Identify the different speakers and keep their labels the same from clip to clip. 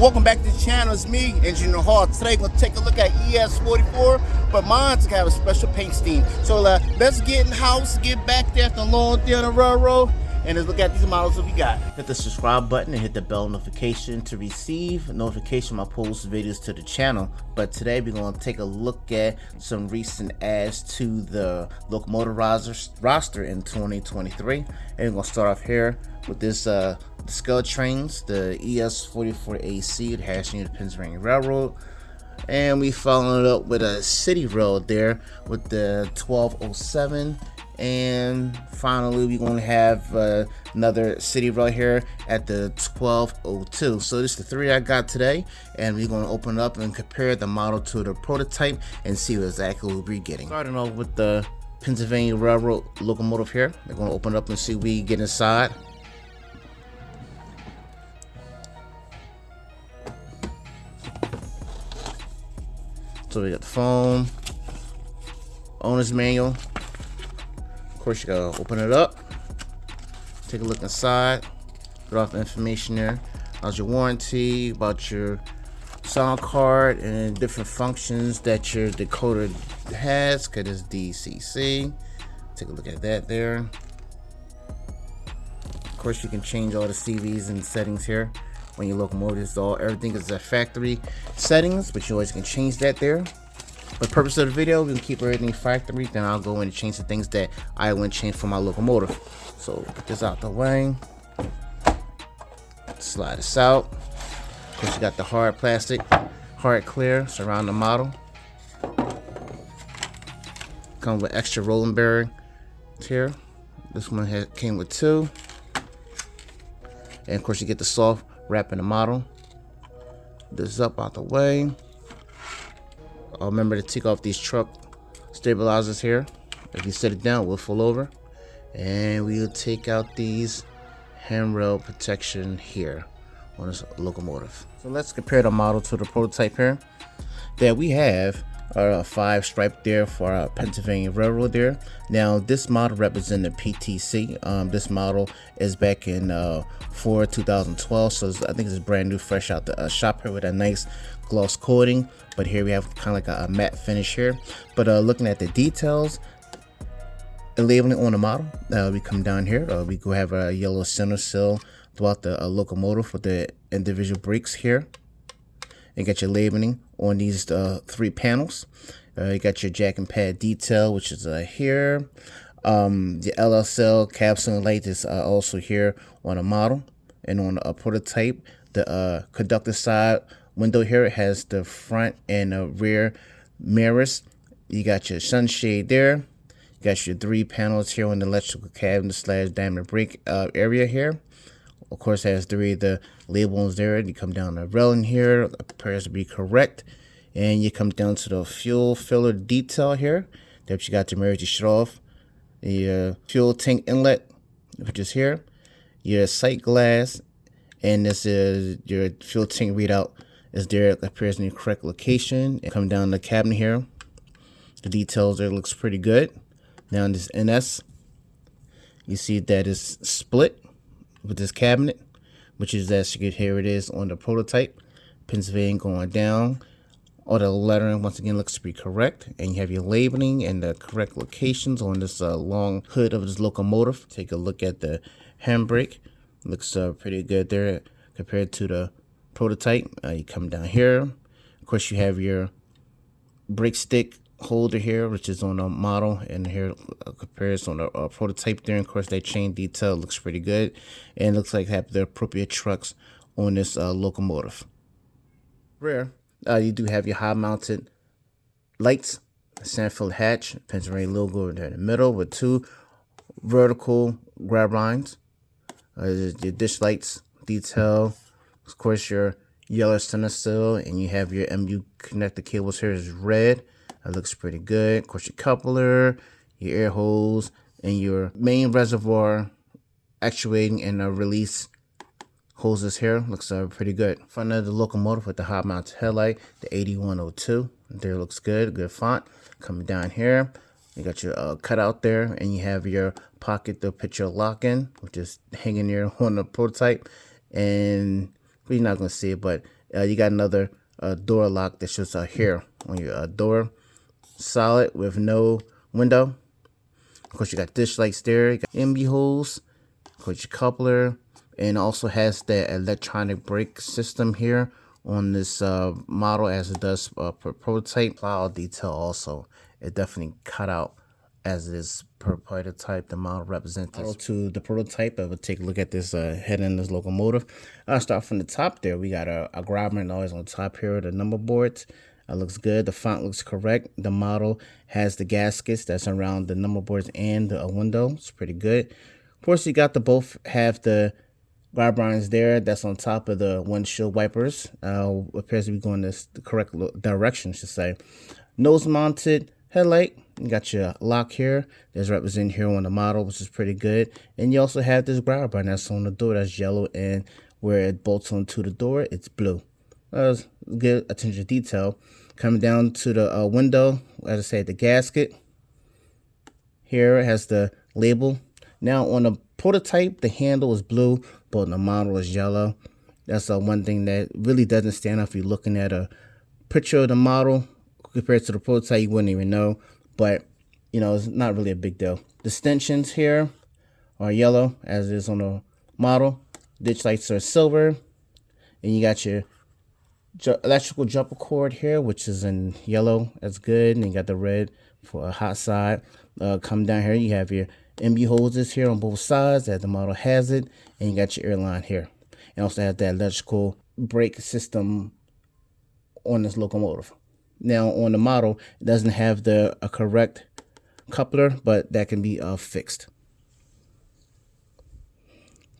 Speaker 1: Welcome back to the channel. It's me, Engineer Hall. Today we're going to take a look at ES44, but mine's going to have a special paint scheme. So uh, let's get in the house, get back there after a long day on the railroad, and let's look at these models that we got. Hit the subscribe button and hit the bell notification to receive notification when I post videos to the channel. But today we're going to take a look at some recent adds to the locomotive roster in 2023. And we're going to start off here with this uh, ScaleTrains, the ES44AC, the hash unit Pennsylvania Railroad. And we followed it up with a city road there with the 1207 and finally we're going to have uh, another city right here at the 1202 so this is the three I got today and we're going to open up and compare the model to the prototype and see what exactly we'll be getting. Starting off with the Pennsylvania Railroad locomotive here. We're going to open it up and see what we get inside so we got the phone owner's manual of course, you gotta open it up, take a look inside, put off the information there How's your warranty, about your sound card, and different functions that your decoder has, because it's DCC. Take a look at that there. Of course, you can change all the CVs and settings here when your locomotive is all everything is at factory settings, but you always can change that there. For the purpose of the video, we can keep everything factory. Then I'll go in and change the things that I want to change for my locomotive. So get this out the way. Slide this out. Of course, you got the hard plastic, hard clear surround the model. Come with extra rolling bearing here. This one had, came with two. And of course, you get the soft wrap in the model. This up out the way. I'll remember to take off these truck stabilizers here. If you set it down, we'll fall over. And we'll take out these handrail protection here on this locomotive. So let's compare the model to the prototype here. That we have our five stripe there for our Pennsylvania Railroad there. Now this model represents the PTC. Um, this model is back in uh, for 2012, so I think it's brand new, fresh out the uh, shop here with a nice gloss coating. But here we have kind of like a, a matte finish here. But uh, looking at the details, the labeling on the model, uh, we come down here. Uh, we go have a yellow center sill throughout the uh, locomotive with the individual brakes here and get your labeling on these uh, three panels. Uh, you got your jack and pad detail, which is uh, here. Um, the LSL capsule light is uh, also here on a model and on a prototype. The uh, conductor side window here has the front and the rear mirrors. You got your sunshade there. You got your three panels here on the electrical cabinet slash diamond brake uh, area here of course has three of the labels there you come down the railing here appears to be correct. And you come down to the fuel filler detail here that you got to emergency shut off. The uh, fuel tank inlet which is here. Your sight glass and this is your fuel tank readout is there. It appears in the correct location. And come down the cabinet here. The details there looks pretty good. Now in this NS you see that is split with this cabinet, which is as you can hear it is on the prototype. Pennsylvania going down. All the lettering once again looks to be correct, and you have your labeling and the correct locations on this uh, long hood of this locomotive. Take a look at the handbrake. Looks uh, pretty good there compared to the prototype. Uh, you come down here. Of course, you have your brake stick holder here, which is on a model, and here a comparison on a, a, prototype there. And of course, that chain detail looks pretty good, and looks like have the appropriate trucks on this uh, locomotive. Rear, uh, you do have your high-mounted lights, Sanfield hatch, Pennsylvania logo in the middle with two vertical grab lines. Uh, your ditch lights detail, of course, your yellow center sill, and you have your MU connector cables here is red. That looks pretty good. Of course, your coupler, your air hose, and your main reservoir actuating and uh, release hoses here. Looks uh, pretty good. Front of the locomotive with the high mounted headlight, the 8102. There looks good, good font. Coming down here, you got your uh, cutout there, and you have your pocket to put your lock in, which is hanging there on the prototype. And we're not going to see it, but uh, you got another uh, door lock that shows uh, here on your uh, door. Solid with no window. Of course, you got ditch there. You got MU holes. Of course, your coupler. And also has the electronic brake system here on this uh, model as it does uh, per prototype. Cloud detail also. It definitely cut out as it is per prototype. The model represents to the prototype. I will take a look at this uh, head in this locomotive. I'll start from the top there. We got a, a grabber noise on the top here. The number boards. It looks good. The font looks correct. The model has the gaskets that's around the number boards and the window. It's pretty good. Of course, you got the both have the grab lines there. That's on top of the windshield wipers. Uh, appears to be going this the correct direction, should say. Nose mounted headlight. You got your lock here. There's represented here on the model, which is pretty good. And you also have this grab bar that's on the door that's yellow and where it bolts onto the door, it's blue. Uh, good attention to detail. Coming down to the uh, window, as I said, the gasket. Here it has the label. Now on the prototype, the handle is blue, but the model is yellow. That's uh, one thing that really doesn't stand out if you're looking at a picture of the model compared to the prototype, you wouldn't even know. But, you know, it's not really a big deal. The stanchions here are yellow, as is on the model. Ditch lights are silver. And you got your electrical jumper cord here, which is in yellow. That's good. And you got the red for a hot side. Uh, come down here, you have your MU hoses here on both sides as the model has it. And you got your airline here. And also have that electrical brake system on this locomotive. Now on the model, it doesn't have the a correct coupler, but that can be uh, fixed.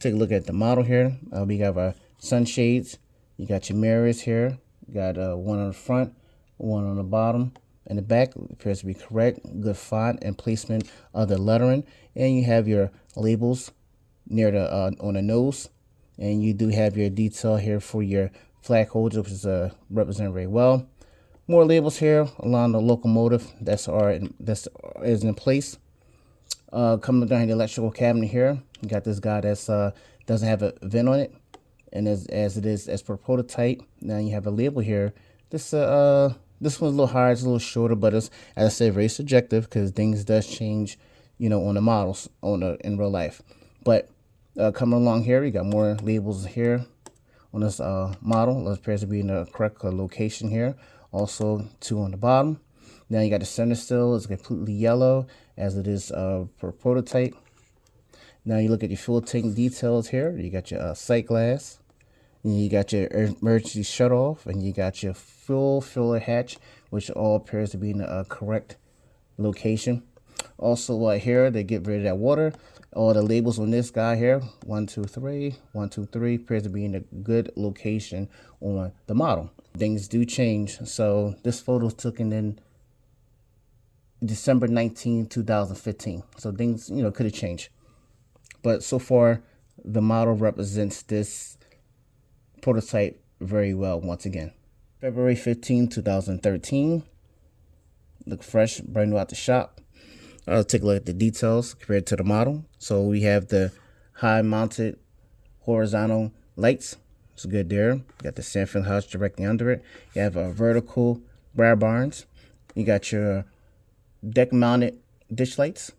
Speaker 1: Take a look at the model here. Uh, we have our sunshades you got your mirrors here. You got uh, one on the front, one on the bottom. And the back appears to be correct. Good font and placement of the lettering. And you have your labels near the uh, on the nose. And you do have your detail here for your flag holder, which is uh, represented very well. More labels here along the locomotive that's are that's is in place. Uh, coming down the electrical cabinet here, you got this guy that's uh, doesn't have a vent on it and as, as it is as per prototype now you have a label here. This uh, uh this one's a little higher it's a little shorter but it's as i said very subjective because things does change you know on the models on the in real life. But uh, coming along here we got more labels here on this uh model. It appears to be in the correct uh, location here. Also two on the bottom. Now you got the center sill it's completely yellow as it is uh per prototype now you look at your fuel tank details here. You got your uh, sight glass. And you got your emergency shut off. And you got your fuel filler hatch, which all appears to be in the uh, correct location. Also uh, here, they get rid of that water. All the labels on this guy here, one, two, three, one, two, three, appears to be in a good location on the model. Things do change. So this photo taken in December 19, 2015. So things, you know, could have changed. But so far, the model represents this prototype very well once again. February 15, 2013. Look fresh, brand new out the shop. I'll take a look at the details compared to the model. So we have the high mounted horizontal lights. It's good there. You got the Sanford house directly under it. You have a vertical grab barns. You got your deck mounted ditch lights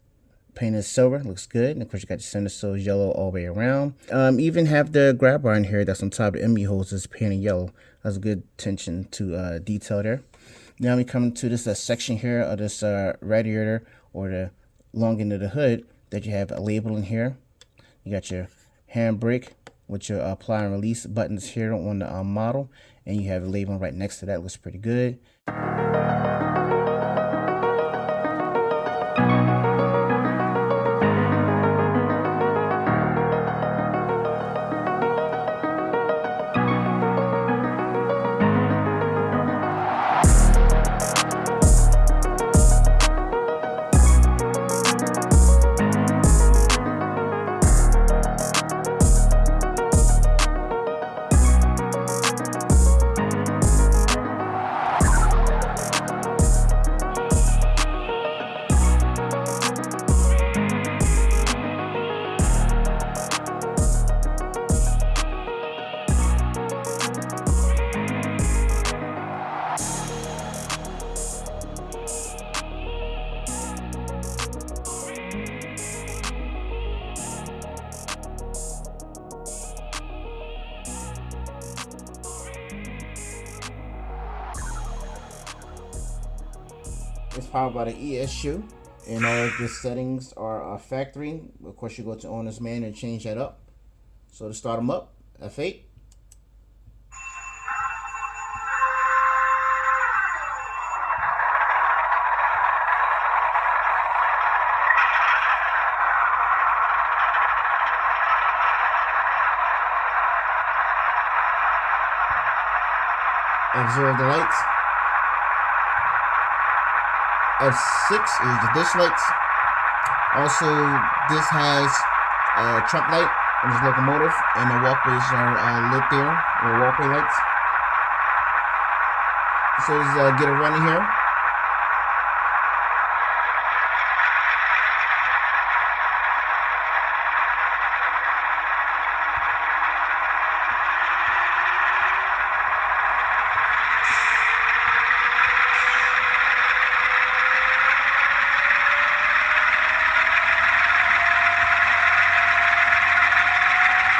Speaker 1: painted silver looks good and of course you got the center sill yellow all the way around. Um even have the grab bar in here that's on top of the MU is painted yellow. That's a good attention to uh detail there. Now we come to this uh, section here of this uh radiator or the long end of the hood that you have a label in here. You got your handbrake with your apply and release buttons here on the uh, model and you have a label right next to that looks pretty good powered by the ESU, and all of the settings are uh, factory. Of course, you go to owner's man and change that up. So to start them up, F8. Observe the lights. F6 is the ditch lights. Also, this has a truck light on this locomotive, and the walkways are uh, lit there, or walkway lights. So let's uh, get it running here.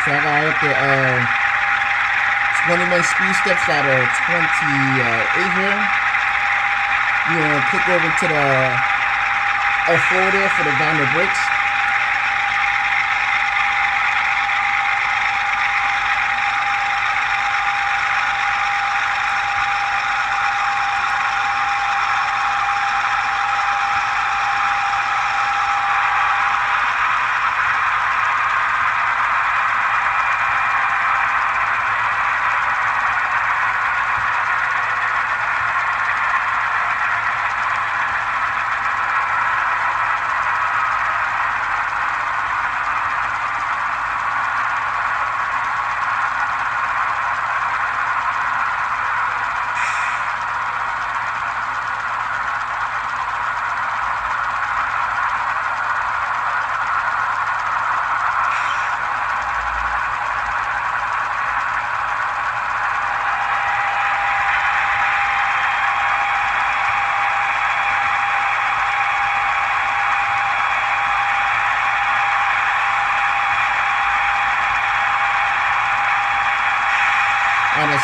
Speaker 1: So I up the uh, 21 speed steps out of 28 here. You want to click over to the F4 there for the downward brakes.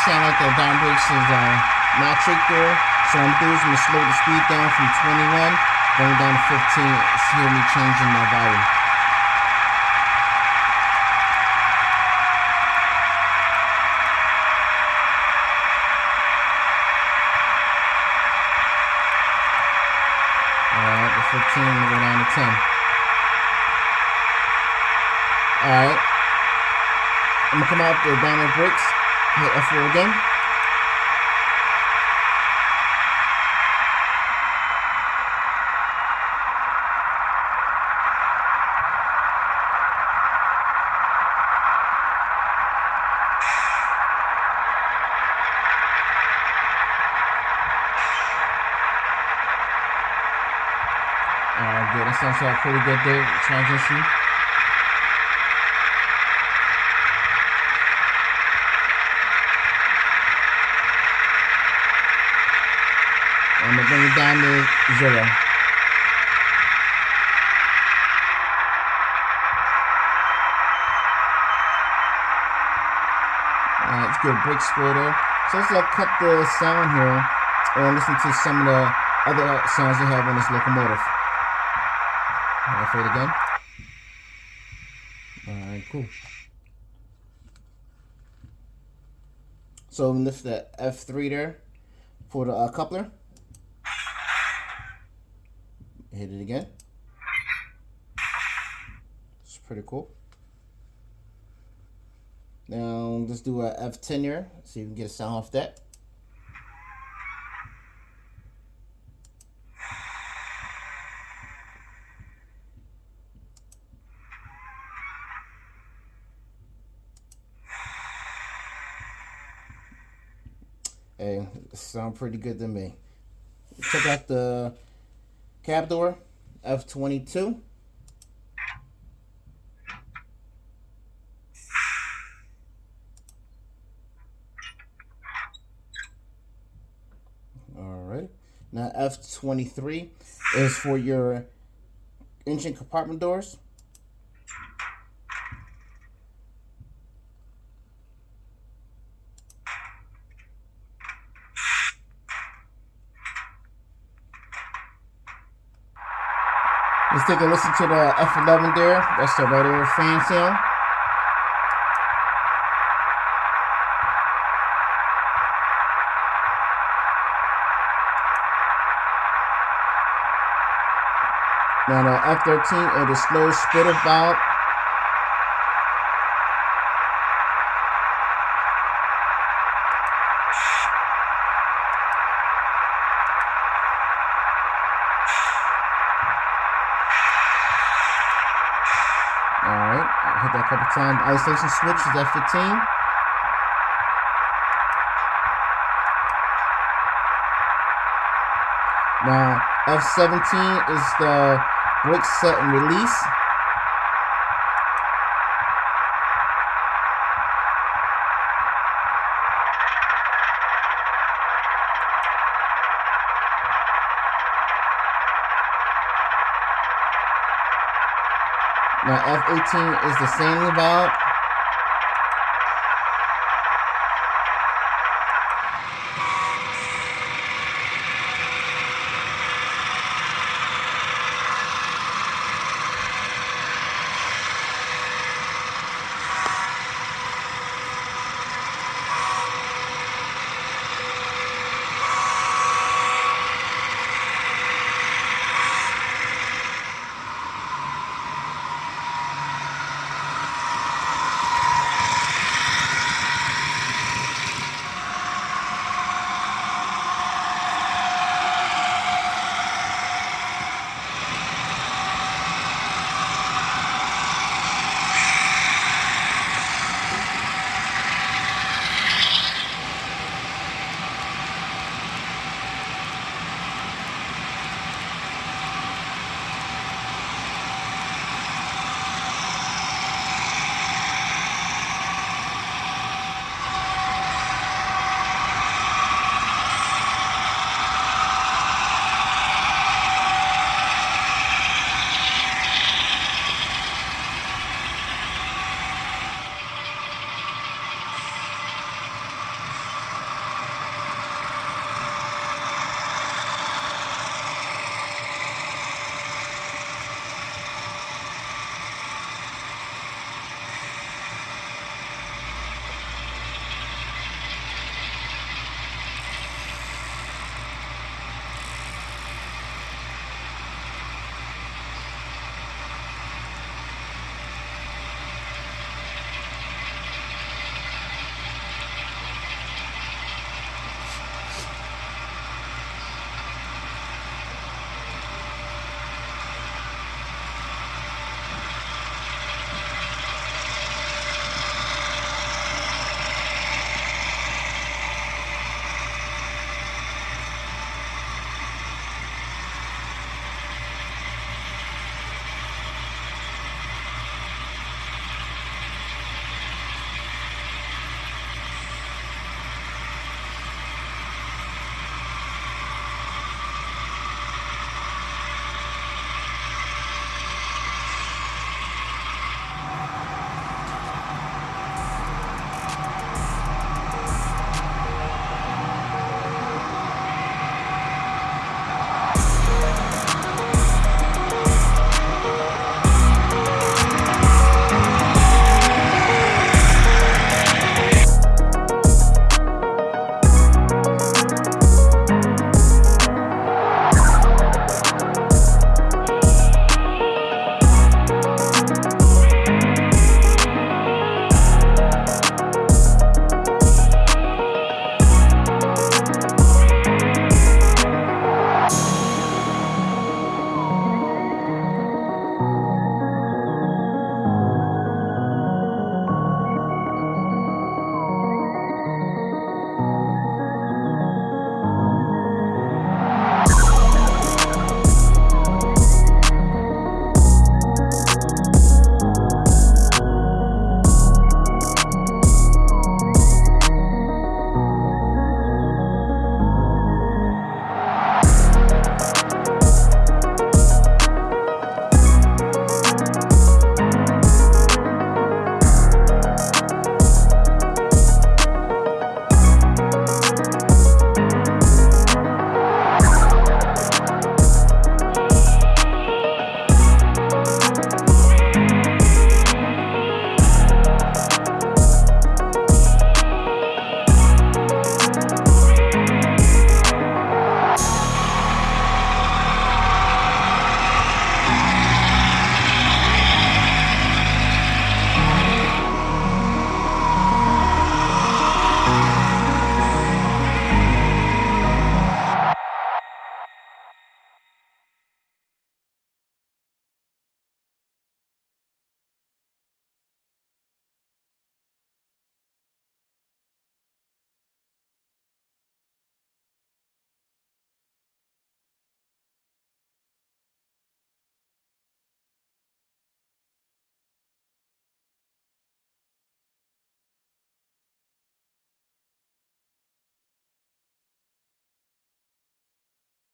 Speaker 1: Sound like the down brakes is uh, not tricked there. So I'm doing is I'm gonna slow the speed down from 21, going down to 15. Hear me changing my volume. Alright, the 15 will go down to 10. Alright. I'm gonna come out the downward brakes, hit F4 again. Alright, good. That sounds like pretty good there. Transition. Bring it down to zero. Alright, it's good. Brake splitter. So let's uh, cut the sound here and listen to some of the other sounds they have on this locomotive. Alright, fade again. Alright, cool. So lift the F3 there for the uh, coupler. Hit it again. It's pretty cool. Now let's do a F10 here. See if we can get a sound off that. Hey, sound pretty good to me. Check out the cab door, F22. All right. Now F23 is for your engine compartment doors. Let's take a listen to the F11 there. That's the right fan sound. Now the F13 or the slow splitter valve. A. Isolation switch is F15. Now, F17 is the brake set and release. Now F18 is the same valve.